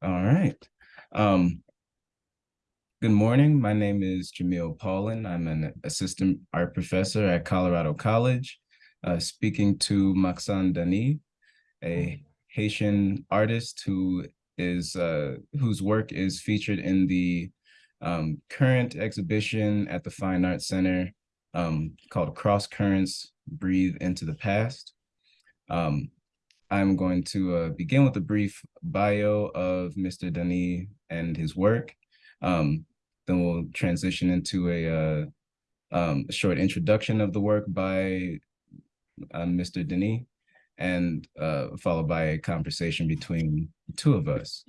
All right. Um, good morning. My name is Jamil Paulin. I'm an assistant art professor at Colorado College, uh, speaking to Maksaens Denis, a Haitian artist who is uh, whose work is featured in the um, current exhibition at the Fine Arts Center um, called Cross Currents, Breathe into the Past. Um, I'm going to uh, begin with a brief bio of Mr. Denis and his work. Um, then we'll transition into a, uh, um, short introduction of the work by uh, Mr. Denis, and uh, followed by a conversation between the two of us.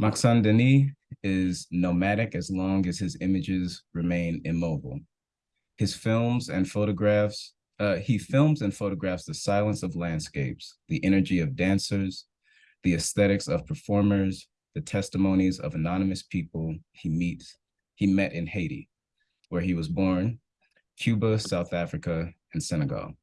Maksaens Denis is nomadic as long as his images remain immobile. His films and photographs uh, he films and photographs the silence of landscapes, the energy of dancers, the aesthetics of performers, the testimonies of anonymous people he meets, he met in Haiti, where he was born, Cuba, South Africa, and Senegal.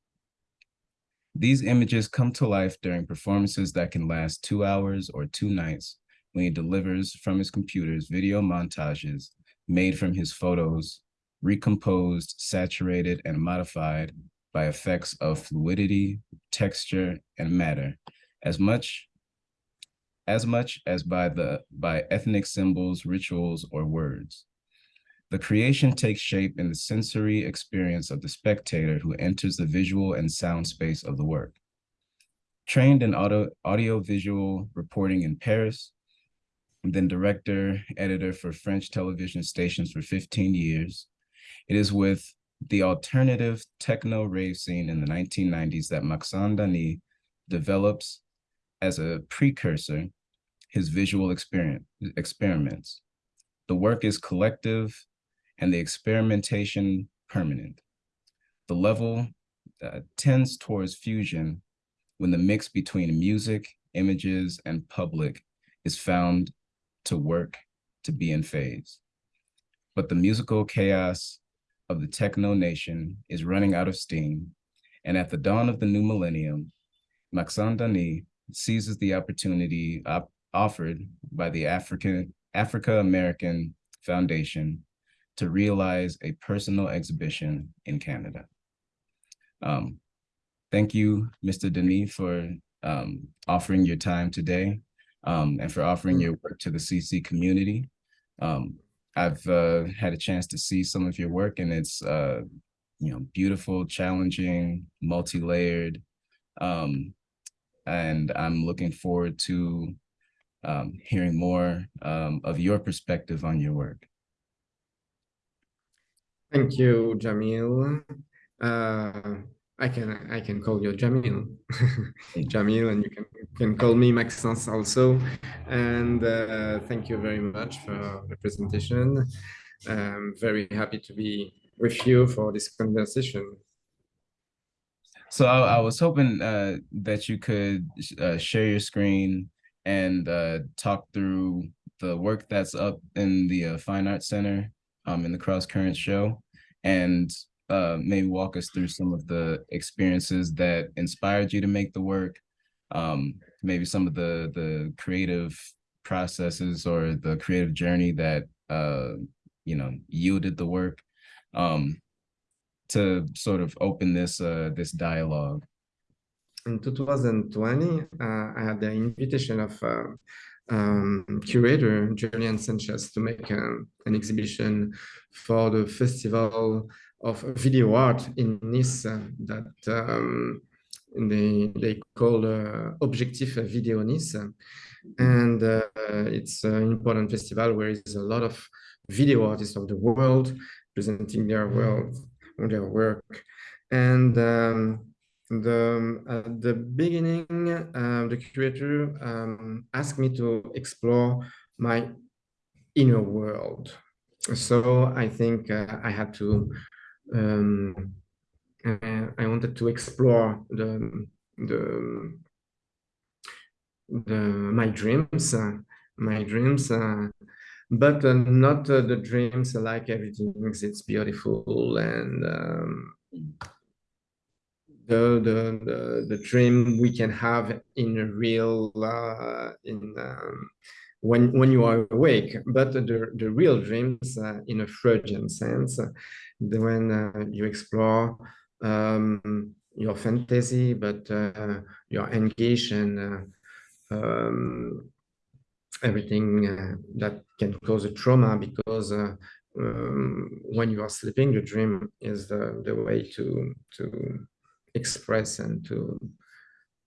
These images come to life during performances that can last two hours or two nights when he delivers from his computers video montages made from his photos, recomposed, saturated, and modified by effects of fluidity, texture, and matter, as much as much as by the by ethnic symbols, rituals, or words. The creation takes shape in the sensory experience of the spectator who enters the visual and sound space of the work. Trained in audio, audio-visual reporting in Paris, then director, editor for French television stations for 15 years, it is with the alternative techno rave scene in the 1990s that Maksaens Denis develops as a precursor his visual experiments. The work is collective and the experimentation permanent. The level uh, tends towards fusion when the mix between music, images, and public is found to work to be in phase. But the musical chaos of the techno nation is running out of steam, and at the dawn of the new millennium, Maksaens Denis seizes the opportunity op offered by the African Africa American Foundation to realize a personal exhibition in Canada. Um, thank you, Mr. Denis, for um, offering your time today um, and for offering your work to the CC community. Um, I've uh, had a chance to see some of your work and it's, uh, you know, beautiful, challenging, multi-layered. Um, and I'm looking forward to um, hearing more um, of your perspective on your work. Thank you, Jamil. Uh, I can I can call you Jamil, Jamil, and you can can call me Maksaens also. And uh, thank you very much for the presentation. I'm very happy to be with you for this conversation. So I, I was hoping uh, that you could uh, share your screen and uh, talk through the work that's up in the uh, Fine Arts Center um, in the Cross Currents show and uh, maybe walk us through some of the experiences that inspired you to make the work, um, maybe some of the the creative processes or the creative journey that uh, you know yielded the work um, to sort of open this uh, this dialogue. In 2020, uh, I had the invitation of uh, um, curator Julian Sanchez to make um, an exhibition for the festival of video art in Nice that um, they, they call uh, Objectif Video Nice. And uh, it's an important festival where there's a lot of video artists of the world presenting their world, their work. And um, the, at the beginning, uh, the curator um, asked me to explore my inner world. So I think uh, I had to um, I wanted to explore the the, the my dreams, uh, my dreams, uh, but uh, not uh, the dreams like everything it's beautiful and um, the, the the the dream we can have in a real uh, in um, when when you are awake, but the the real dreams uh, in a Freudian sense, when uh, you explore um, your fantasy, but uh, you're in uh, um, everything uh, that can cause a trauma because um, when you are sleeping, the dream is the, the way to to express and to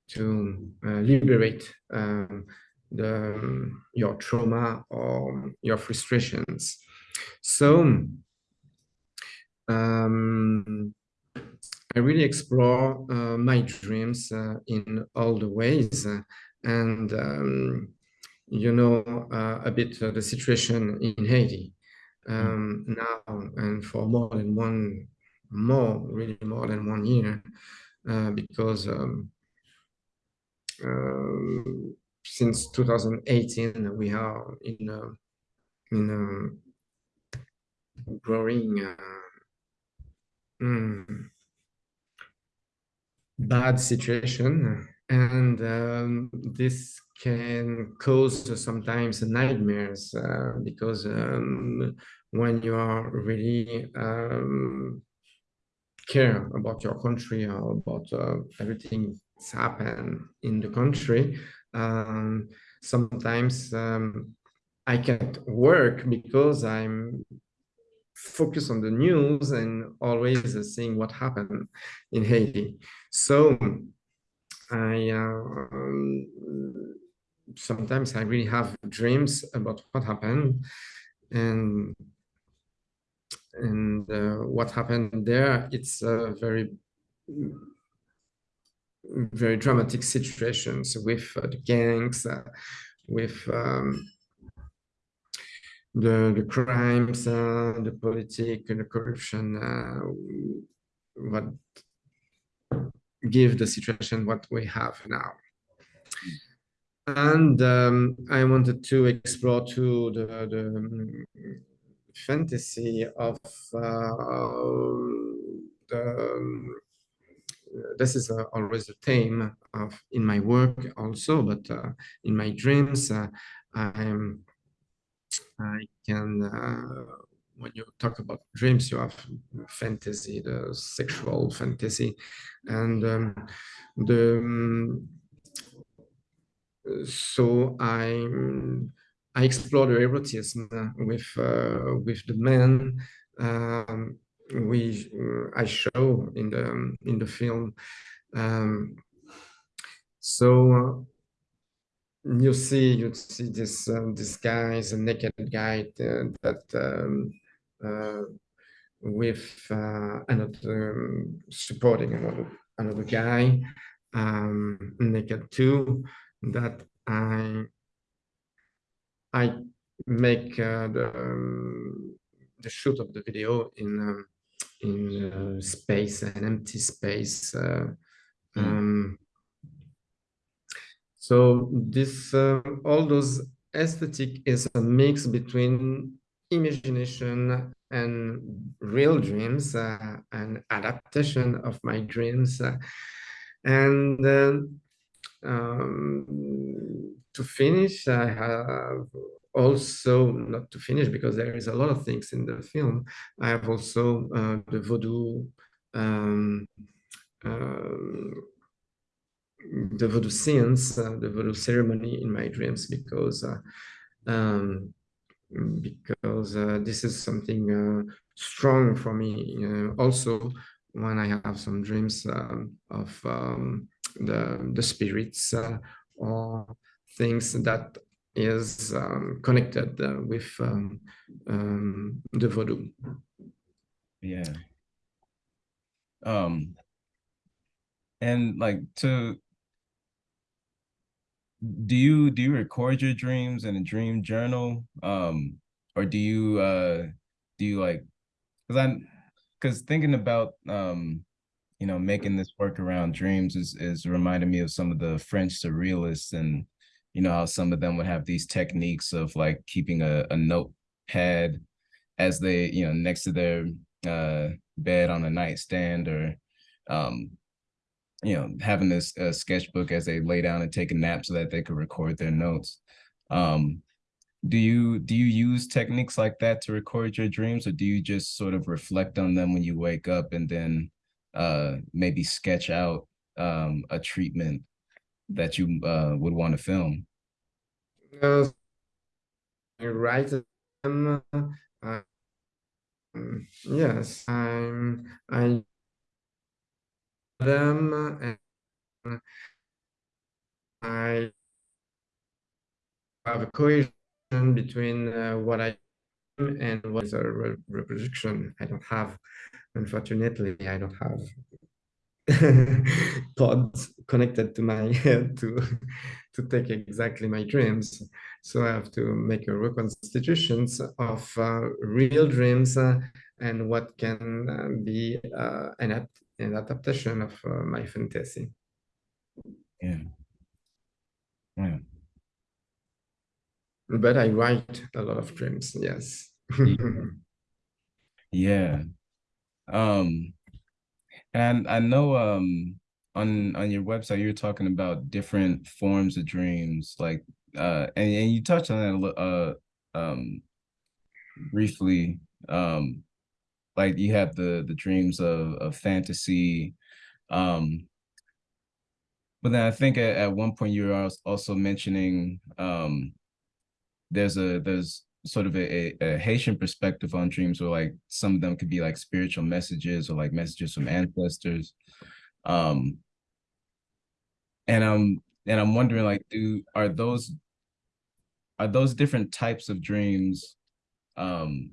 to uh, liberate um, the your trauma or your frustrations. So um, I really explore uh, my dreams uh, in all the ways and um, you know uh, a bit the situation in Haiti. Um, now and for more than one more really more than one year uh, because um, uh, since 2018 we are in a, in a growing uh, mm, bad situation and um, this can cause sometimes nightmares uh, because um, when you are really um, care about your country or about uh, everything that's happened in the country, um, sometimes um, I can't work because I'm focused on the news and always uh, seeing what happened in Haiti. So I um, sometimes I really have dreams about what happened and and uh, what happened there. It's a very very dramatic situations with uh, the gangs, uh, with um, the the crimes, uh, the politics, and the corruption, uh, what give the situation what we have now. And um, I wanted to explore too the, the um, fantasy of uh, the, um, this is uh, always a theme of in my work also, but uh, in my dreams, uh, I'm I can uh, when you talk about dreams, you have fantasy, the sexual fantasy, and um, the um, so I I explore the erotism with uh, with the men. Um, we I show in the in the film. Um, so you see you see this uh, this guy is a naked guy uh, that um, uh, with uh, another um, supporting another another guy um, naked too that I I make uh, the um, the shoot of the video in um, in uh, space an empty space uh, mm. Um, so this uh, all those aesthetic is a mix between imagination and real dreams, uh, an adaptation of my dreams. Uh, and um, to finish, I have also, not to finish because there is a lot of things in the film, I have also uh, the voodoo, um, uh, the voodoo scenes, uh, the voodoo ceremony in my dreams because uh, um, because uh, this is something strong for me. Also, when I have some dreams um, of um, the the spirits or things that is um, connected uh, with um, um, the voodoo. Yeah. Um. And like to do you do you record your dreams in a dream journal? Um or do you uh do you like because i'm because thinking about um you know making this work around dreams is is reminding me of some of the french surrealists and you know how some of them would have these techniques of like keeping a, a notepad as they you know next to their uh bed on a nightstand or um you know, having this uh, sketchbook as they lay down and take a nap so that they could record their notes. Um, do you do you use techniques like that to record your dreams or do you just sort of reflect on them when you wake up and then uh maybe sketch out um a treatment that you uh would want to film uh, I write them uh, yes i'm i them and i have a cohesion between uh, what I am and what is a re reproduction. I don't have, unfortunately, I don't have pods connected to my head to to take exactly my dreams. So I have to make a reconstitutions of uh, real dreams uh, and what can uh, be uh, an, an adaptation of uh, my fantasy. Yeah. Yeah but I write a lot of dreams. Yes. yeah. Um, and I know um on on your website you're talking about different forms of dreams, like uh, and, and you touched on that uh um briefly. Um, like you have the the dreams of of fantasy, um, but then I think at, at one point you were also mentioning um there's a there's sort of a, a, Haitian perspective on dreams where like some of them could be like spiritual messages or like messages from ancestors. Um and I'm and I'm wondering like do are those are those different types of dreams um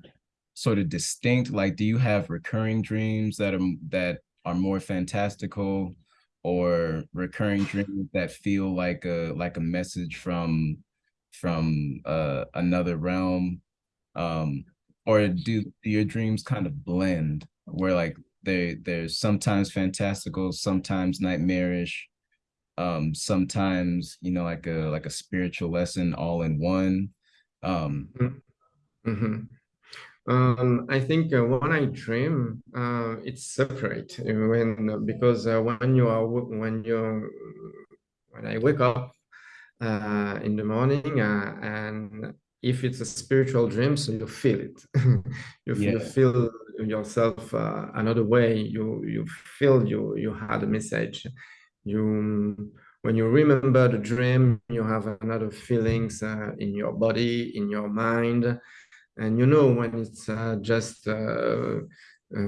sort of distinct like do you have recurring dreams that are that are more fantastical or recurring dreams that feel like a like a message from from uh, another realm? Um, or do, do your dreams kind of blend where like they they're sometimes fantastical, sometimes nightmarish, um, sometimes you know like a like a spiritual lesson all in one. Um, mm -hmm. Um, I think uh, when I dream, uh, it's separate when because uh, when you are when you when I wake up uh, in the morning uh, and if it's a spiritual dream so you feel it. You, yeah. you, feel yourself uh, another way. You you feel you you had a message. You when you remember the dream you have another feelings uh, in your body in your mind and you know when it's uh, just uh,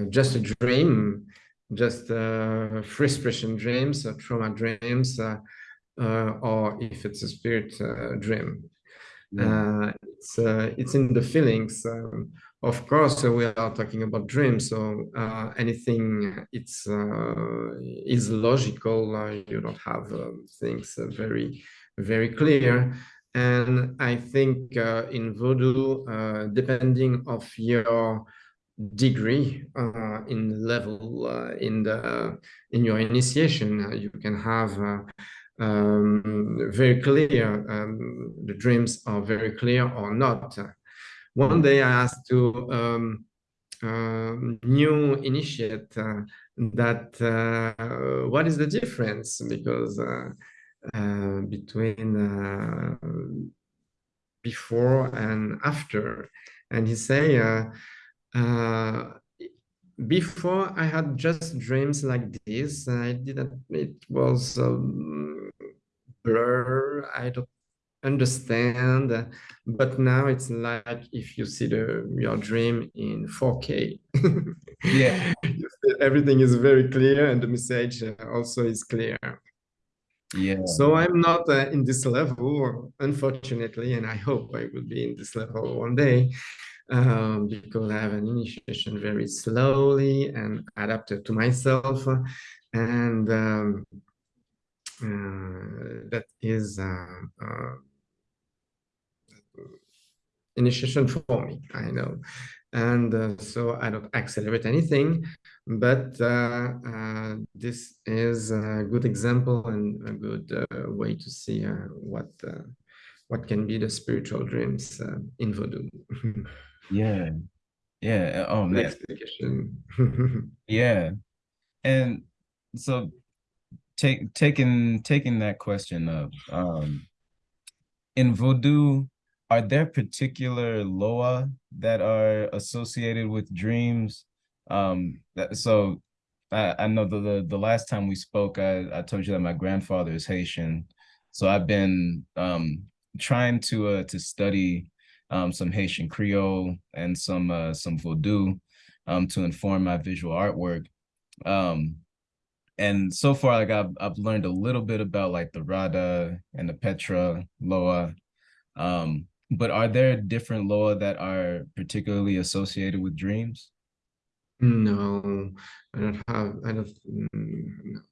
just a dream just free expression dreams trauma dreams uh, or if it's a spirit uh, dream. Yeah. Uh, it's it's in the feelings. Um, of course, we are talking about dreams, so anything it's is logical. you don't have things very very clear. And I think uh, in Voodoo, uh, depending of your degree uh, in level in the in your initiation, you can have um, very clear. Um, the dreams are very clear or not. One day I asked to um, uh, new initiate uh, that uh, what is the difference because uh, uh, between uh, before and after, and he say before I had just dreams like this. I didn't, it was um, blur. I don't understand. But now it's like if you see the your dream in 4K. yeah. Everything is very clear and the message also is clear. Yeah. So I'm not uh, in this level, unfortunately, and I hope I will be in this level one day um, because I have an initiation very slowly and adapted to myself. And um, uh, that is uh, uh, initiation for me, I know. And uh, so I don't accelerate anything, but uh, uh, this is a good example and a good way to see what what can be the spiritual dreams in Vodou. Yeah. Yeah. Oh man. yeah. And so take taking taking that question up. Um, in Vodou, are there particular loa that are associated with dreams? Um, that, so I, I know the, the, the last time we spoke, I, I told you that my grandfather is Haitian. So I've been um, trying to uh, to study um, some Haitian Creole and some uh, some Vodou um, to inform my visual artwork. Um, and so far, like I've I've learned a little bit about like the Rada and the Petro Loa. Um, but are there different Loa that are particularly associated with dreams? No, I don't have, I don't,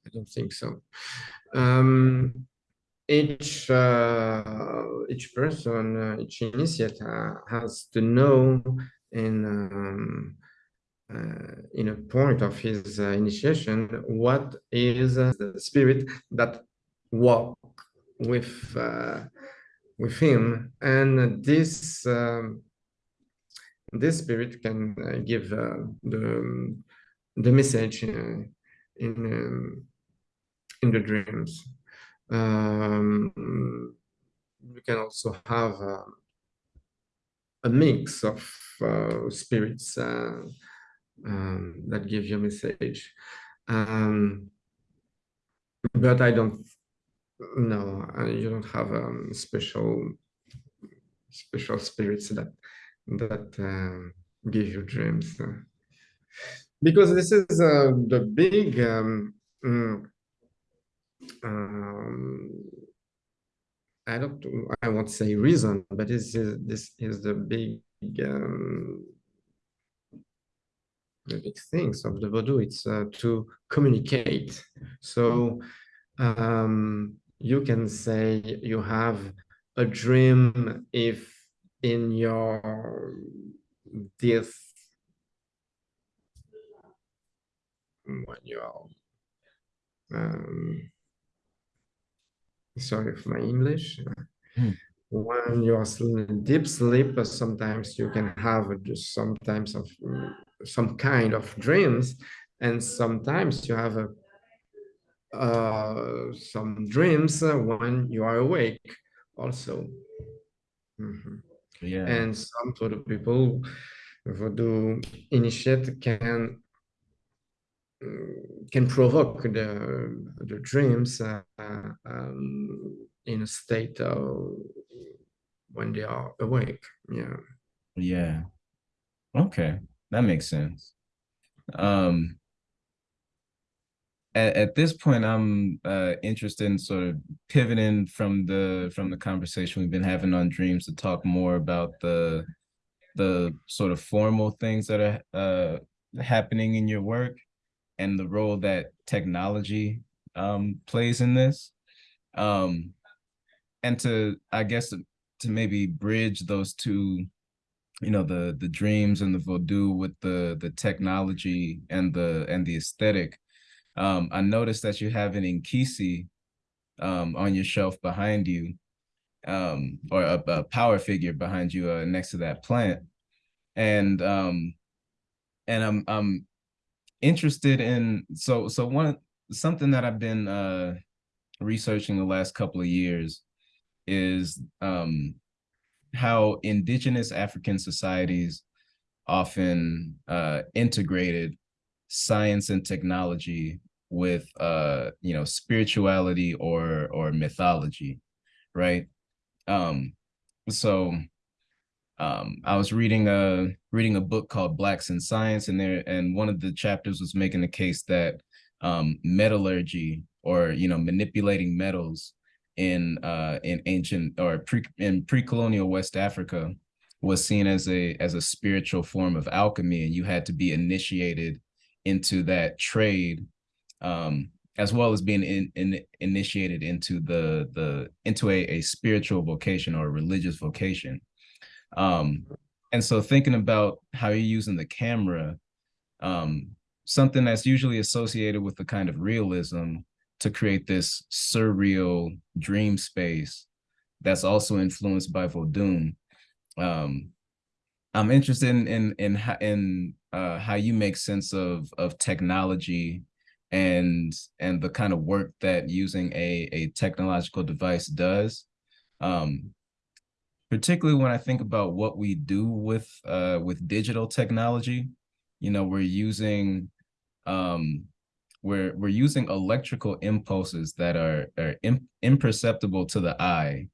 I don't think so. Um, each uh, each person, uh, each initiate uh, has to know in um, uh, in a point of his uh, initiation what is the spirit that walk with with him, and this um, this spirit can uh, give uh, the the message uh, in um, in the dreams. Um, you can also have uh, a mix of uh, spirits uh, um, that give you a message. Um, but I don't know, you don't have um, special special spirits that that um, give you dreams. Because this is uh, the big, um, mm, um, I don't, I won't say reason, but this is this is the big, um, the big things of the Vodou. It's uh, to communicate. So um, you can say you have a dream if in your this when you are um, sorry for my English. Mm. When you are in deep sleep, sometimes you can have just sometimes of some kind of dreams, and sometimes you have a uh, some dreams when you are awake also. Mm -hmm. Yeah. And some sort of people who do initiate can can provoke the the dreams uh, um, in a state of when they are awake. Yeah. Yeah. Okay, that makes sense. Um, at, at this point, I'm uh, interested in sort of pivoting from the from the conversation we've been having on dreams to talk more about the the sort of formal things that are uh, happening in your work and the role that technology um, plays in this. Um, and to, I guess, to maybe bridge those two, you know, the the dreams and the Vodou with the the technology and the and the aesthetic. Um, I noticed that you have an Nkisi um, on your shelf behind you, um, or a, a, power figure behind you uh, next to that plant, and um, and I'm I'm interested in so so one something that I've been uh, researching the last couple of years is um, how indigenous African societies often uh, integrated science and technology with uh you know spirituality or or mythology right? Um so um i was reading a reading a book called blacks in science and there and one of the chapters was making the case that um metallurgy or you know manipulating metals in uh in ancient or pre in pre-colonial west africa was seen as a as a spiritual form of alchemy and you had to be initiated into that trade um, as well as being in, in, initiated into the the into a, a spiritual vocation or religious vocation. Um, and so thinking about how you're using the camera, um, something that's usually associated with the kind of realism to create this surreal dream space that's also influenced by Vodun. Um, I'm interested in in in in uh, how you make sense of of technology and and the kind of work that using a a technological device does um particularly when i think about what we do with uh with digital technology you know we're using um we're we're using electrical impulses that are are imperceptible to the eye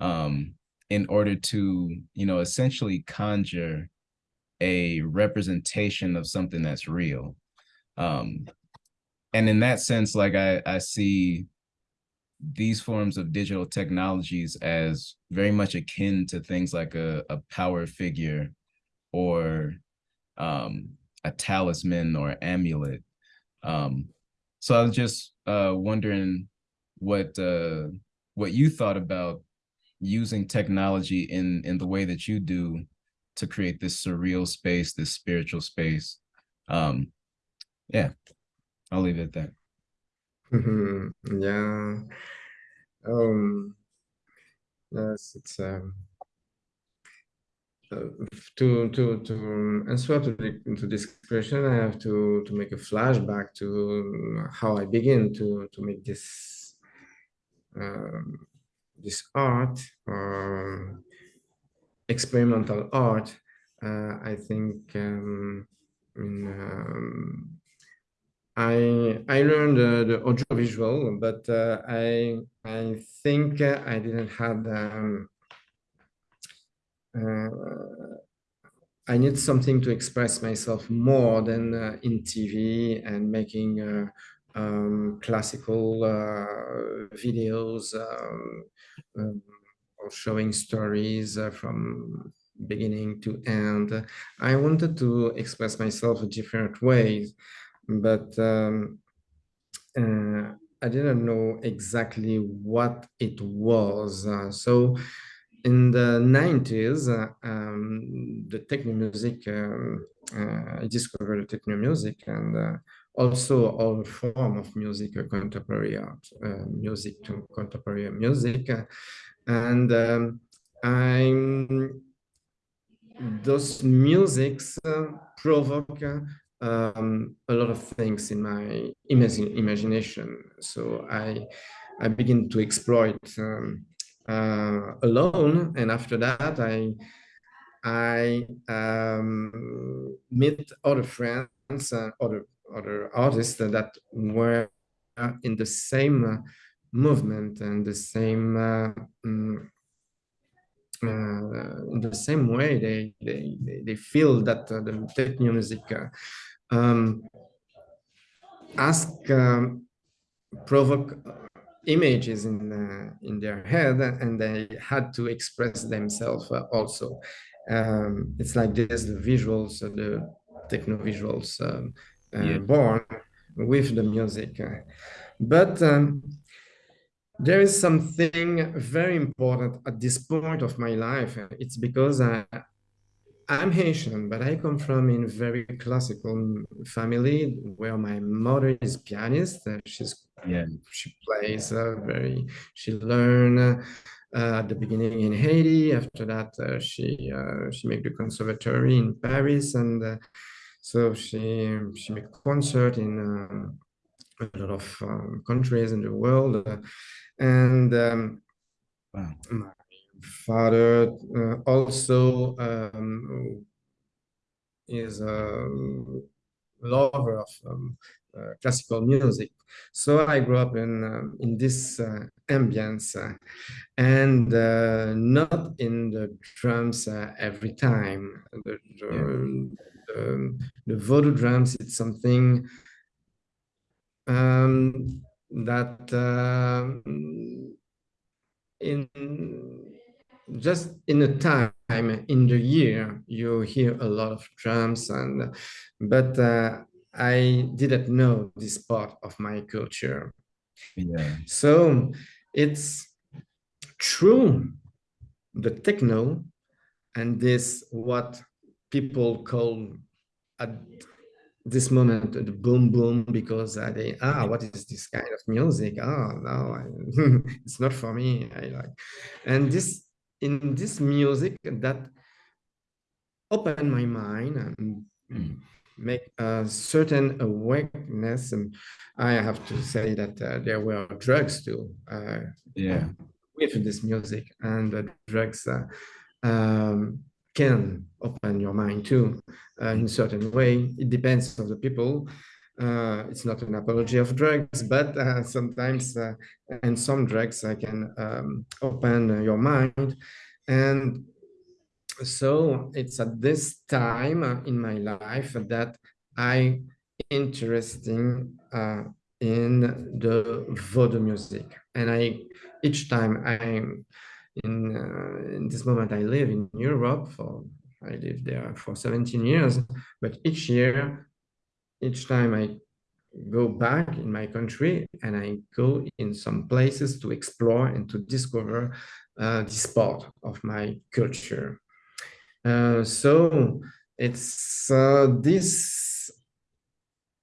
um in order to you know essentially conjure a representation of something that's real. Um and in that sense, like I, I see these forms of digital technologies as very much akin to things like a, a power figure or um, a talisman or amulet. Um, so I was just uh, wondering what uh, what you thought about using technology in in the way that you do to create this surreal space, this spiritual space. Um, yeah. I'll leave it that. yeah. Um, yes, it's um, uh, to to to answer to the, to this question, I have to to make a flashback to how I begin to to make this um, this art, um, experimental art. Uh, I think um, in um, I I learned uh, the audiovisual, but uh, I I think I didn't have um, uh, I need something to express myself more than uh, in TV and making uh, um, classical uh, videos um, um, or showing stories from beginning to end. I wanted to express myself in different ways but um, uh, I didn't know exactly what it was. Uh, so in the 90s, uh, um, the techno music, um, uh, I discovered techno music and uh, also all form of music, uh, contemporary art, music to contemporary music. and um, I'm, those musics provoke um, a lot of things in my imagine, imagination. So I, I begin to exploit um, uh, alone, and after that, I, I um, meet other friends, uh, other other artists that were in the same movement and the same uh, mm, uh, in the same way they they they feel that uh, the techno music uh, um, ask um, provoke images in uh, in their head and they had to express themselves uh, also. Um, it's like this the visuals uh, the techno visuals um, uh, yeah. born with the music. But um, there is something very important at this point of my life. It's because I, I'm Haitian, but I come from a very classical family where my mother is pianist. Uh, she's yeah. She plays uh, very. She learned uh, at the beginning in Haiti. After that, uh, she uh, she made the conservatory in Paris, and uh, so she she made concert in a lot of um, countries in the world, and um, wow. Father uh, also um, is a lover of um, uh, classical music. So I grew up in um, in this uh, ambience uh, and uh, not in the drums uh, every time. The, the, yeah. the, voodoo drums, it's something um, that um, in just in a time in the year you hear a lot of drums and but uh, i didn't know this part of my culture. Yeah. So it's true the techno and this what people call at this moment the boom boom because uh, they ah what is this kind of music? Oh no I, it's not for me i like. And this in this music that opened my mind and make a certain awareness. And I have to say that uh, there were drugs too. Uh, yeah. With this music and the drugs uh, um, can open your mind too uh, in a certain way. It depends on the people. Uh, it's not an apology of drugs, but uh, sometimes uh, and some drugs I can um, open your mind. And so it's at this time in my life that I interesting uh, in the Vodou music. And I each time I'm in, uh, in this moment I live in Europe for I lived there for 17 years, but each year each time I go back in my country and I go in some places to explore and to discover uh, this part of my culture. Uh, so it's uh, this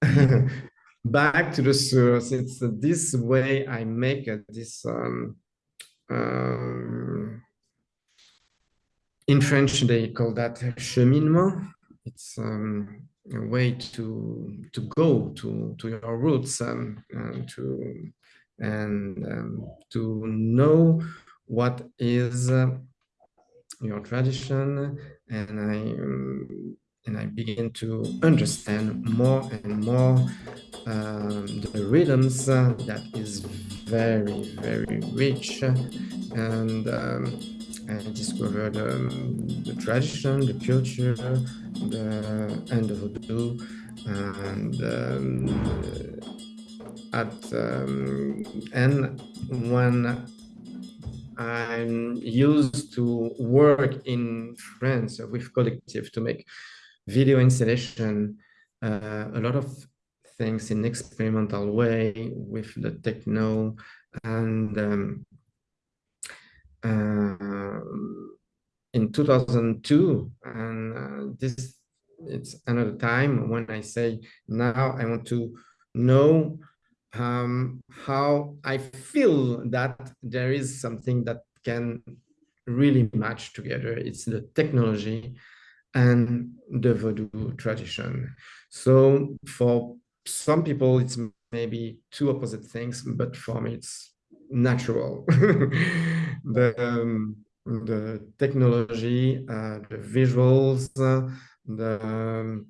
back to the source. It's this way I make this um, um, in French they call that cheminement. It's um, way to to go to to your roots um, and to and um, to know what is uh, your tradition. And I um, and I begin to understand more and more um, the rhythms uh, that is very very rich. And um, I discovered um, the tradition, the culture, the and the Vodou, and um, at um, and when I'm used to work in France with collective to make video installation, uh, a lot of things in experimental way with the techno and um, in 2002 and uh, this it's another time when I say now I want to know um, how I feel that there is something that can really match together. It's the technology and the Vodou tradition. So for some people, it's maybe two opposite things, but for me, it's natural. the, um, the technology, uh, the visuals, uh, the, um,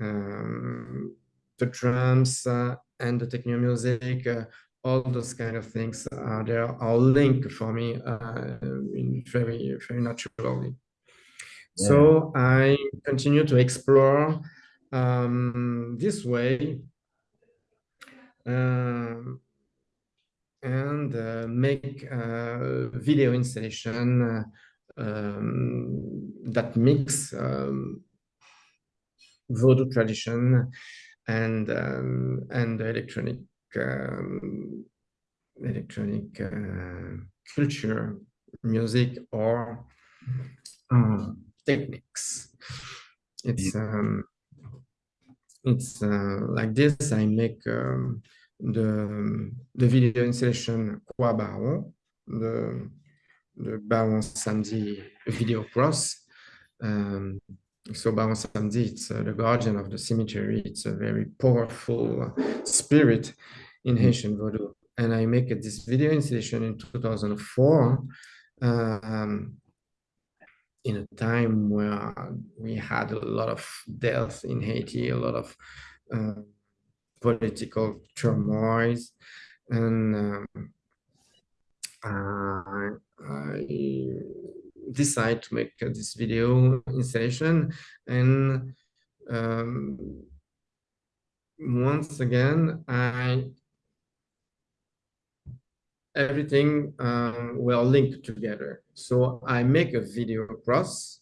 um, the drums, uh, and the techno music, uh, all those kind of things are there are linked for me uh, in very very naturally. Yeah. So I continue to explore um, this way uh, and uh, make a video installation uh, um, that mix um, Vodou tradition and um, and electronic um, electronic uh, culture, music, or uh, techniques. It's um, it's uh, like this. I make um, the video installation Kwa Baron, the the Baron Samedi video cross. Um, so Baron Samedi, it's uh, the guardian of the cemetery. It's a very powerful spirit in. Haitian Vodou. And I make this video installation in 2004 um, in a time where we had a lot of death in Haiti, a lot of uh, political turmoil. And um, I, I decide to make uh, this video installation and um, once again I everything um, will link together. So I make a video cross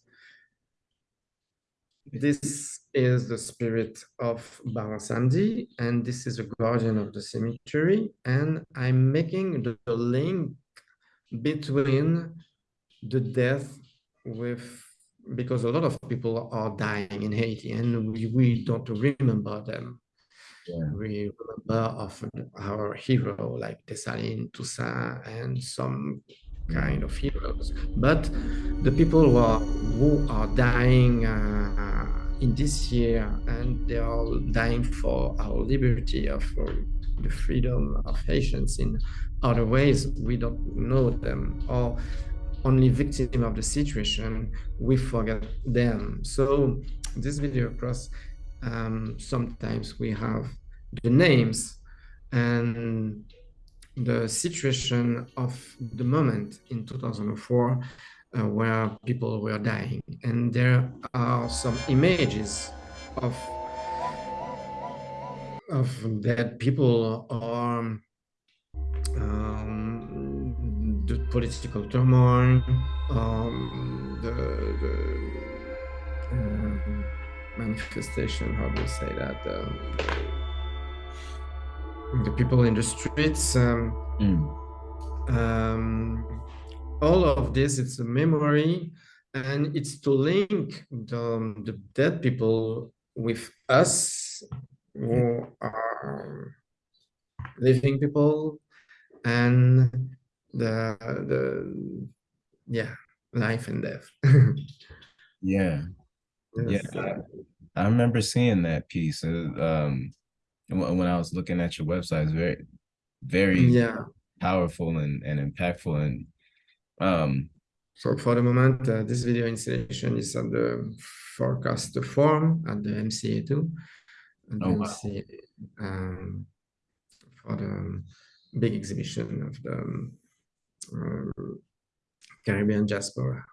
this is the spirit of Baron Samedi, and this is the guardian of the cemetery, and I'm making the, the link between the death with because a lot of people are dying in Haiti and we, we don't remember them. Yeah. We remember often our hero like Dessalines, Toussaint, and some kind of heroes. But the people who are, who are dying uh, in this year, and they are dying for our liberty, of uh, the freedom of Haitians in other ways. We don't know them, or only victim of the situation, we forget them. So this video cross, um, sometimes we have the names and the situation of the moment in 2004 uh, where people were dying. And there are some images of of dead people or um, the political turmoil, um, the, the um, manifestation, how do you say that? Um, the people in the streets. Um, Mm. Um, all of this, it's a memory and it's to link the, the dead people with us who are living people and the, the yeah, life and death. Yeah, Yes, Yeah. uh, I remember seeing that piece. uh, Um, when when I was looking at your website, it's very, very yeah. powerful and and impactful. And um, So for the moment, uh, this video installation is on the forecast form at the MCA2. And Oh, wow. MCA, um, for the big exhibition of the um, Caribbean diaspora.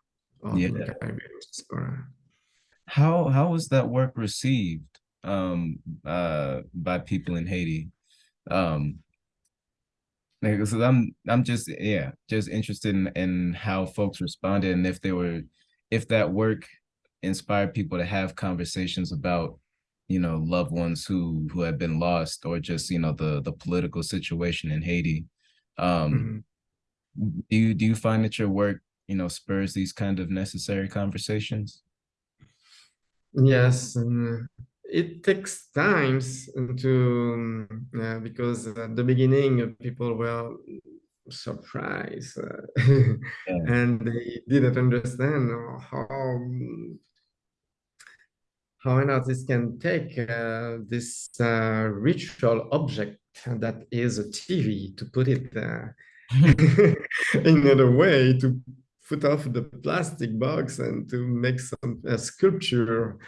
Yeah. Caribbean diaspora. how how was that work received um uh by people in Haiti? Um, like, so I'm I'm just yeah just interested in in how folks responded and if they were if that work inspired people to have conversations about you know loved ones who who have been lost or just you know the the political situation in Haiti. Um, Mhm. do you do you find that your work you know spurs these kind of necessary conversations? Yes, and it takes times to um, uh, because at the beginning uh, people were surprised uh, Yeah. and they didn't understand how um, how an artist can take uh, this uh, ritual object that is a TV to put it uh, in another way to put off the plastic box and to make some a sculpture.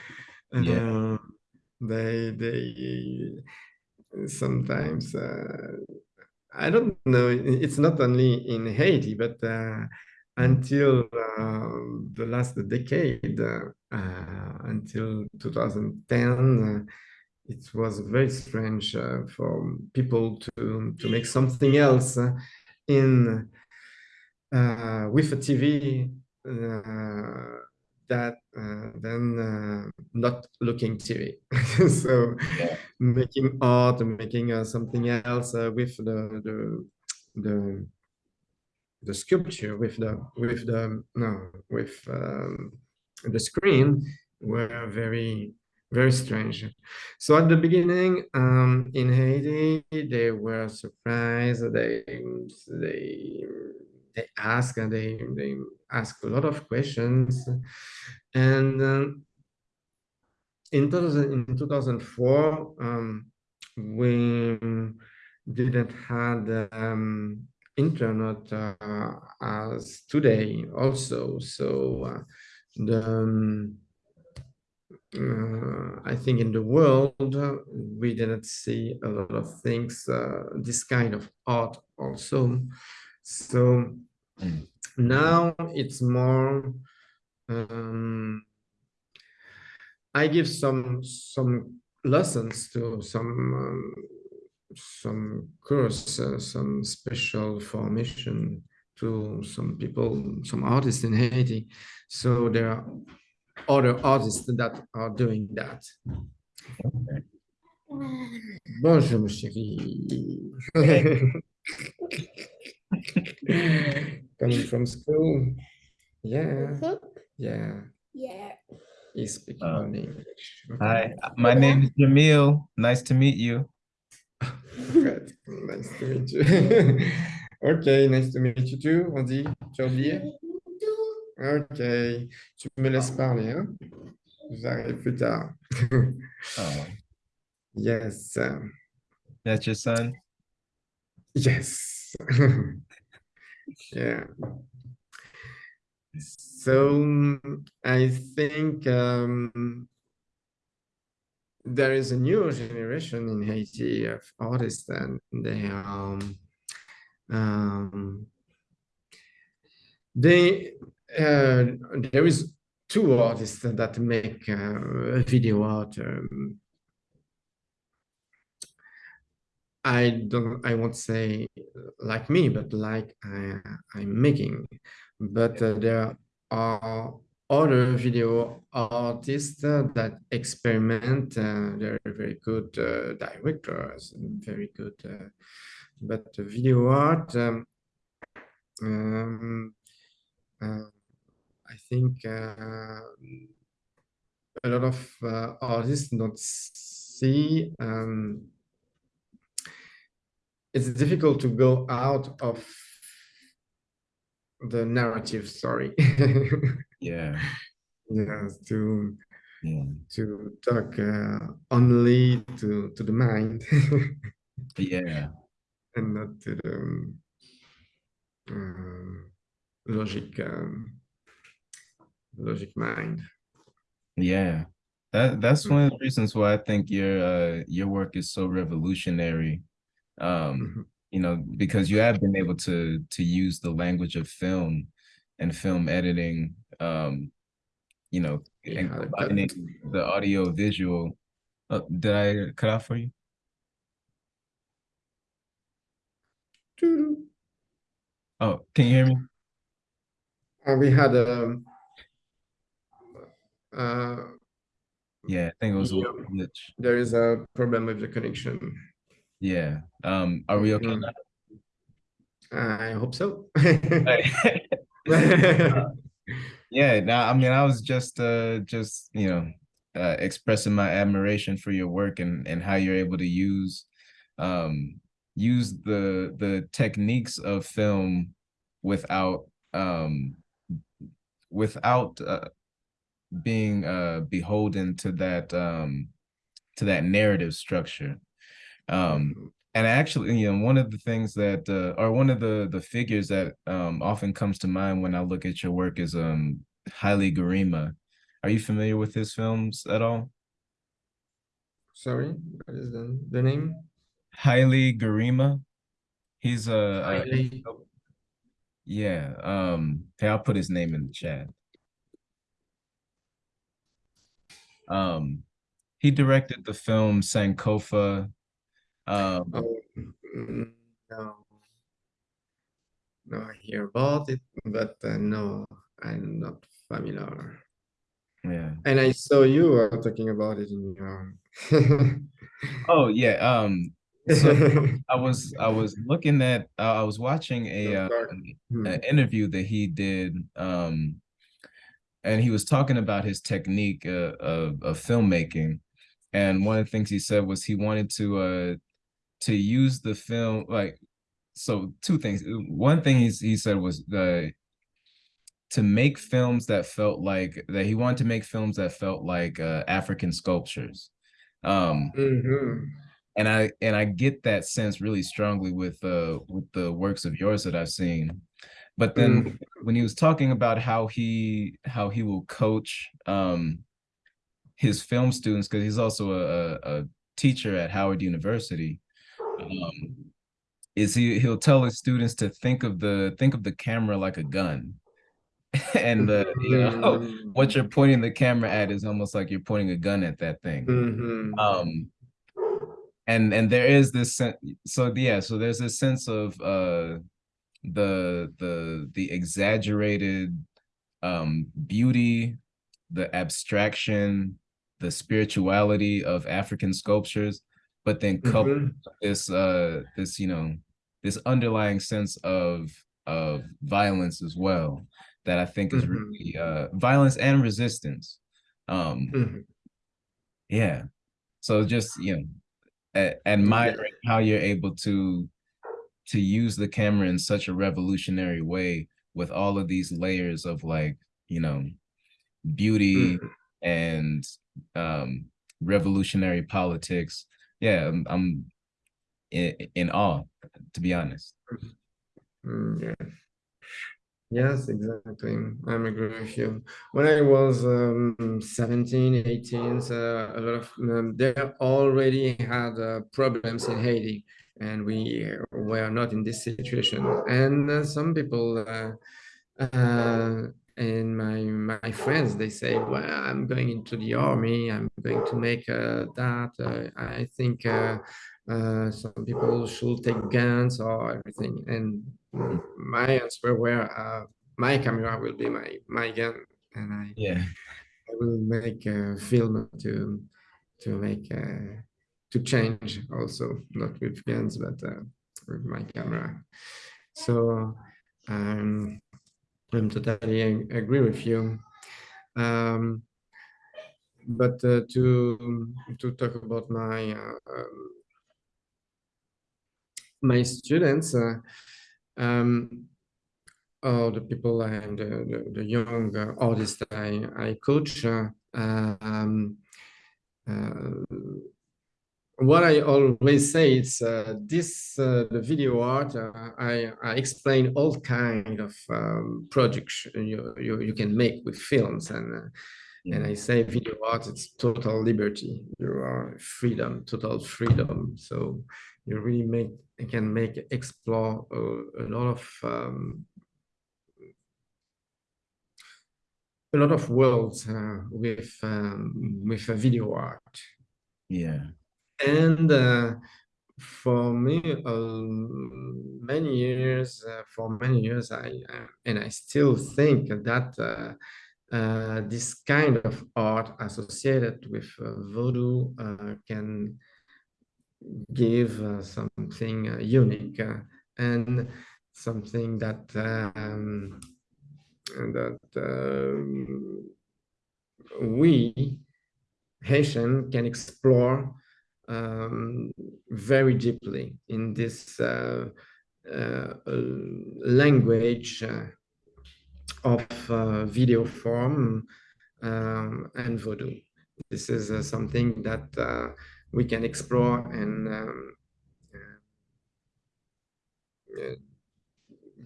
Yeah. Uh, they they sometimes uh, I don't know. It's not only in Haiti, but uh, until uh, the last decade, uh, uh, until 2010, uh, it was very strange uh, for people to to make something else uh, in uh, with a TV uh, that uh, then uh, not looking TV. so Yeah. making art, making uh, something else uh, with the the the the sculpture with the with the no with um, the screen were very very strange. So at the beginning um, in Haiti, they were surprised. They they they ask and they they ask a lot of questions, and um, in 2000, in 2004, um, we didn't had um, internet uh, as today also. So uh, the um, uh, I think in the world we didn't see a lot of things, uh, this kind of art also. So now it's more. Um, I give some some lessons to some um, some course, uh, some special formation to some people, some artists in Haiti. So there are other artists that are doing that. Okay. Bonjour, mon chéri. Coming from school. Yeah, yeah. Yeah. He speaks Uh, only English. Okay. Hi, my name is Jamil. Nice to meet you. Good. Nice to meet you. ok, nice to meet you too. On dit, tu as oublié? Ok, tu me laisses parler, hein? J'arrive plus tard. Oh, Yes. um, that's your son? Yes. Yeah. So I think um, there is a new generation in Haiti of artists and they um, um, they uh, there is two artists that make uh, video art um, I don't, I won't say like me, but like I, I'm making. But uh, there are other video artists uh, that experiment. Uh, they're very good uh, directors very good. uh, but video art, um, um, uh, I think uh, a lot of uh, artists don't see um, it's difficult to go out of the narrative sorry Yeah, yes, to yeah, to talk uh, only to to the mind yeah, and not to the um, um, logic um, logic mind. yeah. That that's one of the reasons why I think your uh your work is so revolutionary. Um, Mhm. you know, because you have been able to to use the language of film and film editing, um, you know, Yeah, combining the audio visual. Uh, did I cut off for you? Oh, can you hear me? Uh, we had um, uh, Yeah, I think it was a glitch. there is a problem with the connection. Yeah. Um, are we okay Mhm. now? I hope so. Yeah, now I mean I was just uh just you know uh expressing my admiration for your work and and how you're able to use um use the the techniques of film without um without uh, being uh beholden to that um to that narrative structure. Um and actually, you know, one of the things that, uh, or one of the the figures that um, often comes to mind when I look at your work is um, Haile Gerima. Are you familiar with his films at all? Sorry, what is the, the name? Haile Gerima. He's a, a yeah. Um, hey, I'll put his name in the chat. Um, he directed the film Sankofa. Um, Oh, mm, no. No, I hear about it, but uh, no, I'm not familiar. yeah. And I saw you uh, talking about it in your. Oh yeah. Um, so I was I was looking at uh, I was watching a uh, Hmm. an interview that he did um and he was talking about his technique uh, of of filmmaking and one of the things he said was he wanted to uh to use the film like so two things one thing he's, he said was the to make films that felt like that he wanted to make films that felt like uh, African sculptures um Mhm. and I and I get that sense really strongly with uh with the works of yours that I've seen. But then Mm. when he was talking about how he how he will coach um his film students because he's also a, a, a teacher at Howard University. Um, is he he'll tell his students to think of the think of the camera like a gun. and the you know Mhm. what you're pointing the camera at is almost like you're pointing a gun at that thing. Mhm. Um and and there is this sense so yeah so there's this sense of uh the the the exaggerated um beauty the abstraction the spirituality of african sculptures but then coupled Mhm. this uh this you know this underlying sense of of violence as well that i think is Mhm. really uh violence and resistance um Mhm. yeah so just you know admiring how you're able to to use the camera in such a revolutionary way with all of these layers of like you know beauty Mhm. and um, revolutionary politics. Yeah, I'm, I'm in, in awe, to be honest. Mm, yeah. Yes, exactly. I'm agree with you. When I was um, 17, 18, uh, a lot of um, they already had uh, problems in Haiti, and we were not in this situation. And uh, some people uh, uh, and my my friends they say, "Well, I'm going into the army. I'm going to make uh, that. I think." Uh, some people should take guns or everything. And my answer were, uh, my camera will be my my gun, and I yeah I will make a film to to make uh, to change also not with guns but uh, with my camera. So um, I'm totally agree with you. Um, but uh, to to talk about my uh, my students, uh, um, or the people and the, the, young artists I, I coach, uh, um, uh, what I always say is uh, this uh, the video art. Uh, I, I explain all kind of um, projects you, you you can make with films, and yeah. and I say video art. It's total liberty. You are freedom, total freedom. So you really make you can make explore a, a lot of um, a lot of worlds uh, with um, with a video art. Yeah. And uh, for me, uh, many years, uh, for many years, I and I still think that uh, uh, this kind of art associated with voodoo can give something unique and something that um, that um, we Haitian can explore um, very deeply in this uh, uh, language uh, of uh, video form um, and voodoo. This is uh, something that we can explore and um,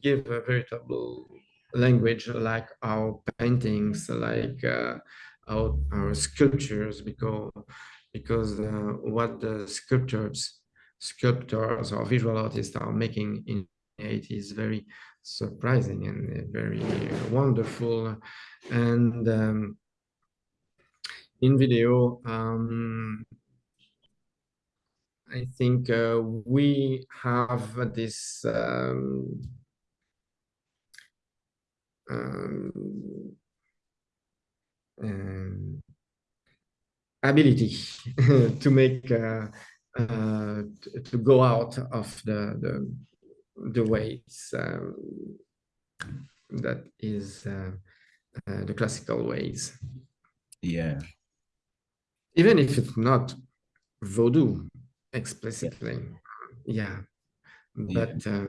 give a veritable language like our paintings, like our, our sculptures, because because uh, what the sculptors, sculptors or visual artists are making in it is very surprising and very wonderful. And um, in video, um, I think uh, we have this um, um, um, ability to make uh, uh, to go out of the the, the ways um, that is uh, uh, the classical ways. Yeah. Even if it's not voodoo explicitly, yeah, yeah. but uh,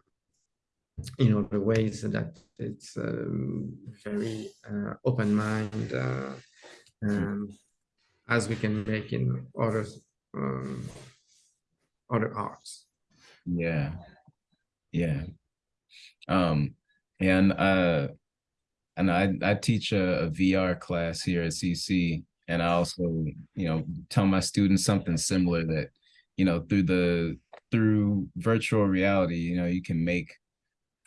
you know the ways that it's um, very uh, open mind uh, um, as we can make in other um, other arts yeah yeah um and uh and i i teach a, a vr class here at cc and i also you know tell my students something similar that you know through the through virtual reality you know you can make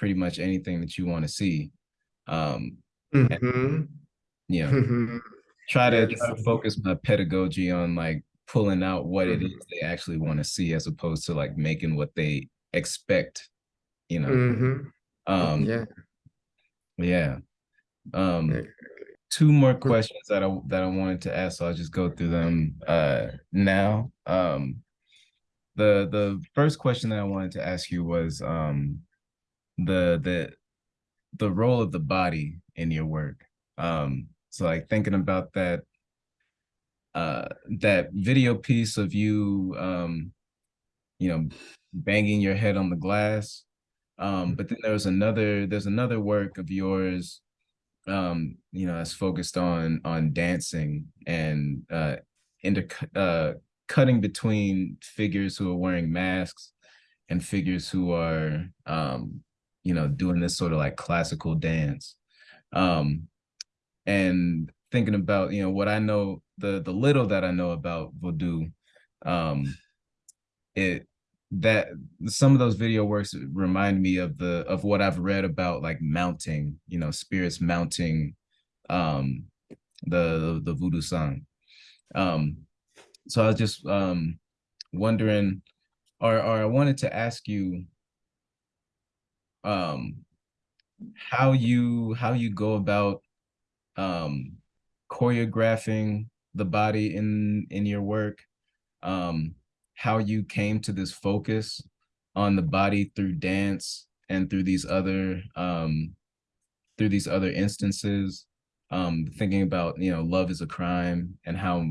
pretty much anything that you want to see. Um, mm -hmm. you know, mm-hmm. Try, to, try to focus my pedagogy on like pulling out what it is mm-hmm. they actually want to see as opposed to like making what they expect, you know. Mm -hmm. Um, yeah. Yeah. Um, two more questions that I that I wanted to ask. So I'll just go through them uh, now. Um, the the first question that I wanted to ask you was um, the the the role of the body in your work. Um, so like thinking about that uh that video piece of you um you know banging your head on the glass um but then there's another there's another work of yours um, you know, that's focused on on dancing and uh, inter uh, cutting between figures who are wearing masks and figures who are, um, you know, doing this sort of like classical dance. Um, and thinking about, you know, what I know, the the little that I know about Vodou, um, it that some of those video works remind me of the of what I've read about like mounting, you know, spirits mounting um the the, the voodoo song. Um so I was just um wondering or or I wanted to ask you um how you how you go about um choreographing the body in in your work um how you came to this focus on the body through dance and through these other um through these other instances um thinking about you know love is a crime and how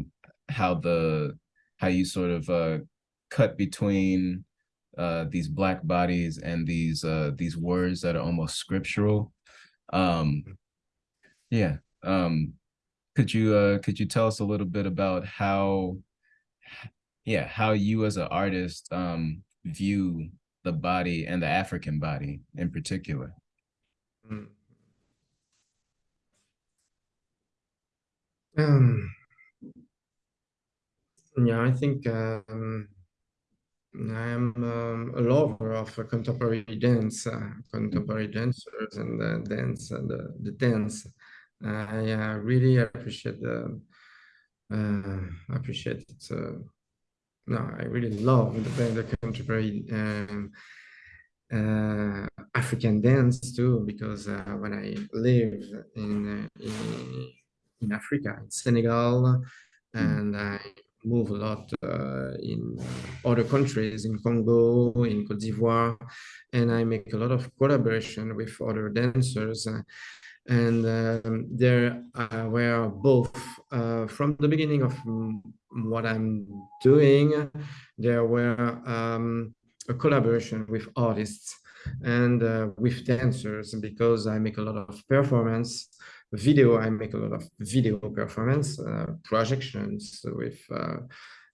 how the how you sort of uh cut between uh these black bodies and these uh these words that are almost scriptural. Um yeah um could you uh could you tell us a little bit about how yeah, how you as an artist um, view the body and the African body in particular. Mm. Um, yeah, I think um, I am um, a lover of uh, contemporary dance, uh, contemporary dancers and the dance, uh, the dance. I uh, really appreciate the uh, appreciate it uh, no, I really love the, the contemporary um, uh, African dance too, because uh, when I live in, uh, in, in Africa, in Senegal, hmm. and I move a lot uh, in other countries, in Congo, in Cote d'Ivoire, and I make a lot of collaboration with other dancers. And um, there uh, were both uh, from the beginning of what I'm doing, there were um, a collaboration with artists and uh, with dancers because I make a lot of performance video. I make a lot of video performance uh, projections with uh,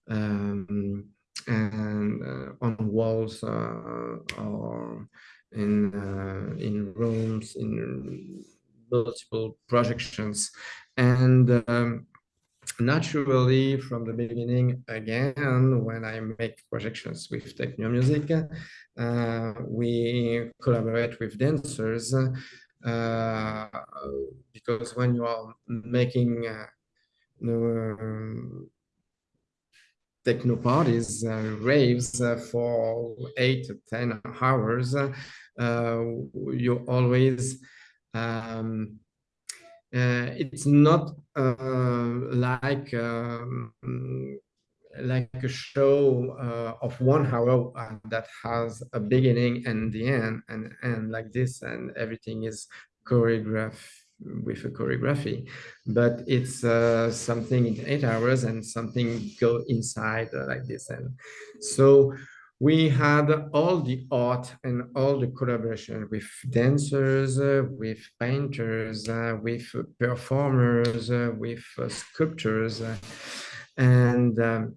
um, and uh, on walls or in in rooms in multiple projections. And um, naturally, from the beginning, again, when I make projections with techno music, uh, we collaborate with dancers uh, because when you are making uh, techno parties, uh, raves uh, for eight to 10 hours, uh, you always um, uh, it's not uh, like um, like a show uh, of one hour uh, that has a beginning and the end and and like this and everything is choreographed with a choreography. But it's uh, something in eight hours and something go inside like this. And so we had all the art and all the collaboration with dancers, uh, with painters, uh, with performers, uh, with uh, sculptors. Uh, and um,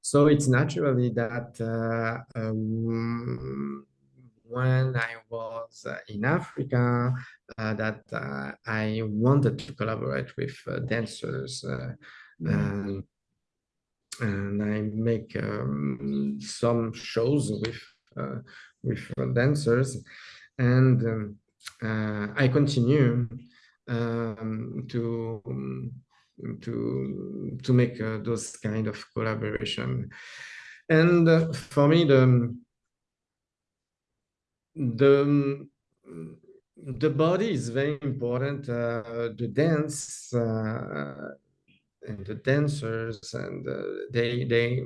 so it's naturally that uh, um, when I was in Africa, that I wanted to collaborate with dancers. Mm and I make um, some shows with uh, with dancers, and um, uh, I continue um, to to to make uh, those kind of collaboration. And uh, for me, the the the body is very important. Uh, the dance and the dancers and uh, they they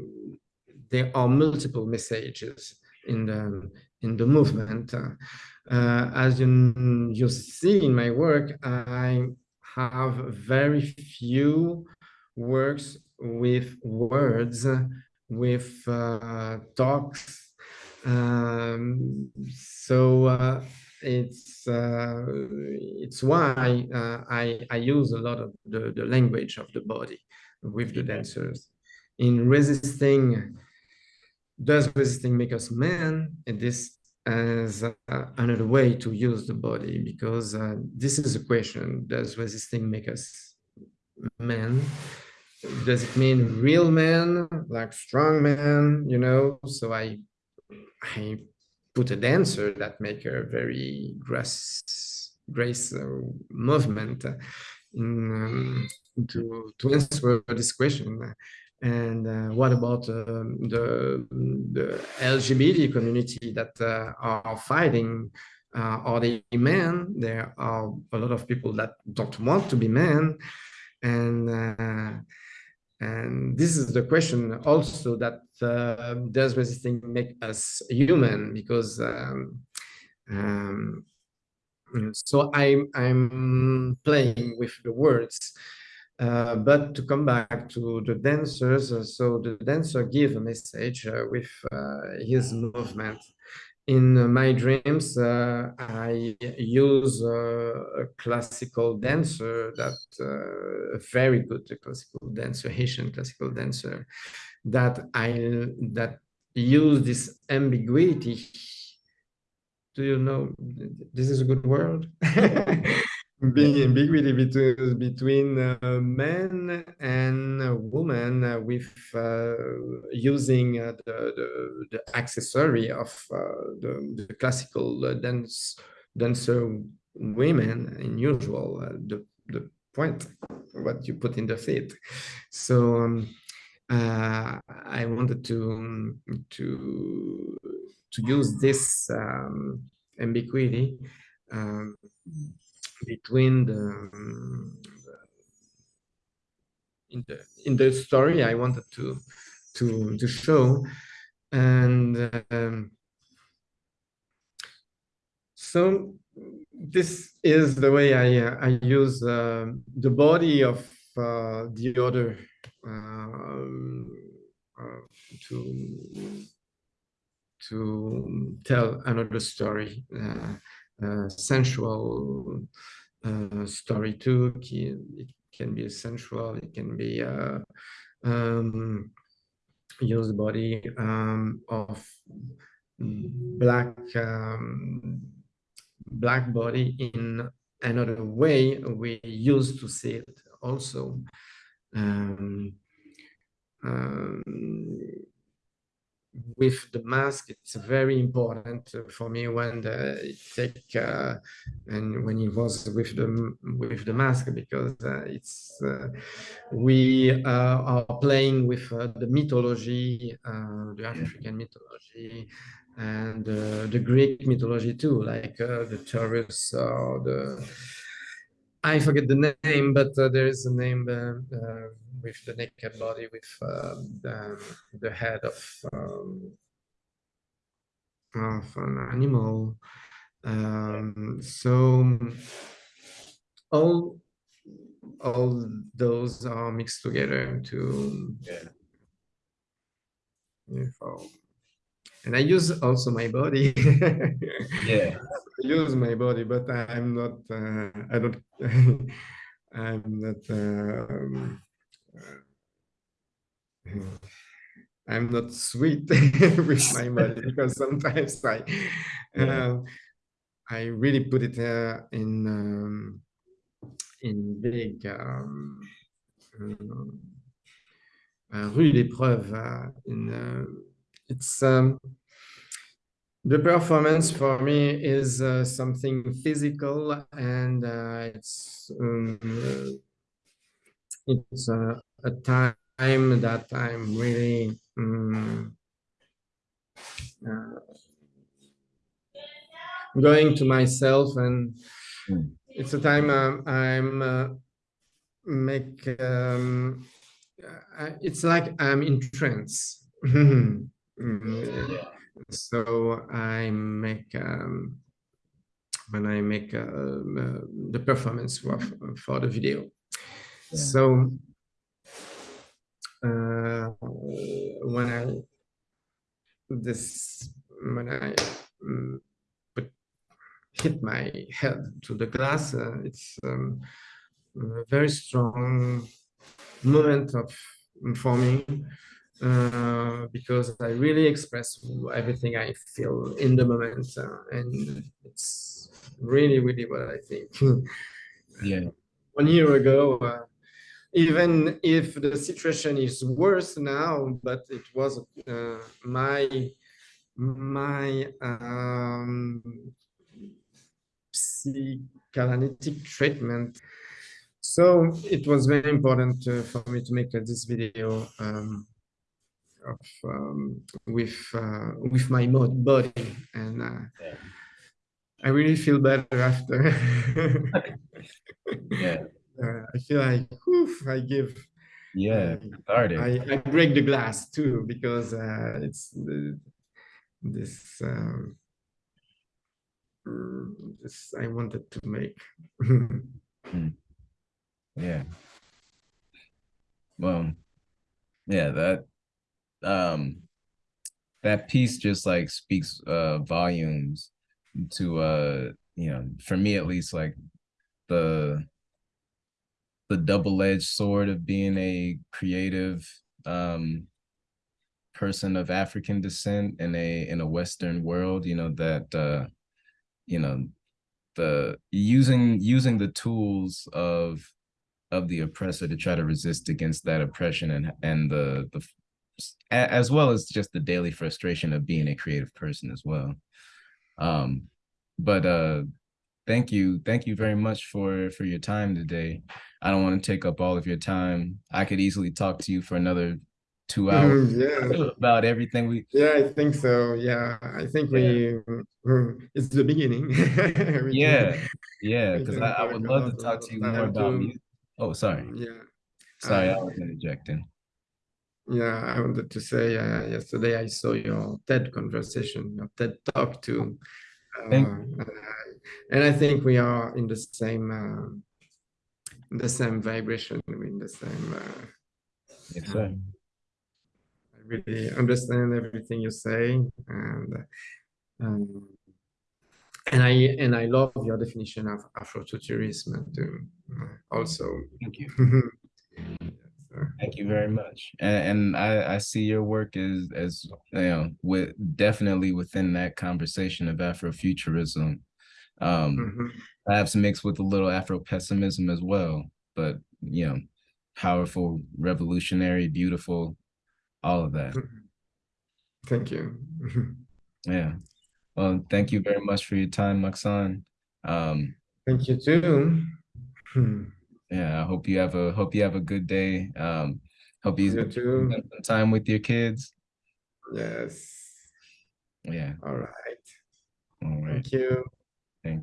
there are multiple messages in the in the movement. Uh, as you you see in my work i have very few works with words with uh, talks. Um, so uh, it's uh, it's why uh, I I use a lot of the the language of the body with the dancers in resisting. Does resisting make us men? And this as uh, another way to use the body because uh, this is a question: Does resisting make us men? Does it mean real men, like strong men? You know, so I I put a dancer that make a very grace grace uh, movement uh, in, um, to to answer this question. And uh, what about um, the the LGBT community that uh, are fighting? Uh, are they men? There are a lot of people that don't want to be men, and uh, and this is the question also that uh, does resisting make us human? Because um, um, so I'm I'm playing with the words. Uh, but to come back to the dancers, uh, so the dancer give a message uh, with uh, his movement in my dreams, uh, I use uh, a classical dancer that uh, very good classical dancer, Haitian classical dancer, that I that use this ambiguity. Do you know this is a good word? being ambiguity between between uh, men and uh, women uh, with uh, using uh, the, the, the accessory of uh, the, the, classical dance dancer women in usual the the point what you put in the feet. So um, I wanted to to to use this um, ambiguity um, between the, um, in the in the story I wanted to to to show. And um, so this is the way I uh, I use uh, the body of uh, the other um, uh, to to tell another story uh, uh, sensual uh, story too. It can be sensual, it can be uh, um, use body um, of black um, black body in another way we used to see it also um, um, with the mask, it's very important for me when the take uh, and when he was with the with the mask because uh, it's uh, we uh, are playing with uh, the mythology, uh, the African mythology, and the Greek mythology too, like the Taurus or the I forget the name, but there is a name with the naked body, with um, the, the, head of, um, of an animal. Um, so all all those are mixed together to yeah. and I use also my body. yeah, I use my body, but I'm not. Uh, I don't. I'm not. Um, I'm not sweet with my body because sometimes I yeah. uh, I really put it uh, in um, in big um, uh, rue d'épreuve uh, in uh, it's um, the performance for me is uh, something physical and it's um, it's a time that I'm really um, uh, going to myself and mm. it's a time um, I'm uh, make um, uh, it's like I'm in trance. So I make um, when I make uh, uh the performance for, for the video. Yeah. So when I this when I um, hit my head to the glass. Uh, it's um, a very strong moment of for me uh, because I really express everything I feel in the moment, uh, and it's really, really what I think. Yeah. One year ago, uh, even if the situation is worse now, but it was uh, my my um, psychoanalytic treatment. So it was very important uh, for me to make uh, this video um, of um, with uh, with my body, and uh, Yeah. I really feel better after. Yeah. Uh, I feel like oof, I give Yeah. uh, Started. I, I break the glass too because uh, it's the, this um, mm, this I wanted to make. Yeah. Well, yeah, that um that piece just like speaks uh volumes to uh you know for me at least like the the double-edged sword of being a creative um person of African descent in a in a Western world, you know, that uh you know the using using the tools of of the oppressor to try to resist against that oppression and and the the as well as just the daily frustration of being a creative person as well. Um, but uh, thank you, thank you very much for for your time today. I don't want to take up all of your time. I could easily talk to you for another two hours yeah, about everything we. yeah, I think so. Yeah, I think we mm, it's the beginning. Yeah, yeah, because I, I would love to talk to you more about music. Oh, sorry, Yeah. sorry, I Uh, was interjecting. Yeah, I wanted to say uh, yesterday I saw your TED conversation, your TED talk too. Uh, Thank I, and I think we are in the same uh, the same vibration, in the same. Uh, Yes, sir. I really understand everything you say, and um, and I and I love your definition of Afrofuturism too. uh, Also, Thank you. Thank you very much. And, and I, I see your work as, as, you know, with definitely within that conversation of Afrofuturism. Um, Mhm. perhaps mixed with a little Afro pessimism as well, but you know, powerful, revolutionary, beautiful, all of that. Thank you. Yeah. Well, thank you very much for your time, Maksaens. Um, Thank you too. Hmm. yeah, I hope you have a hope you have a good day. Um, hope you You too. spend some time with your kids. Yes. Yeah. All right. All right. Thank you. Thank you.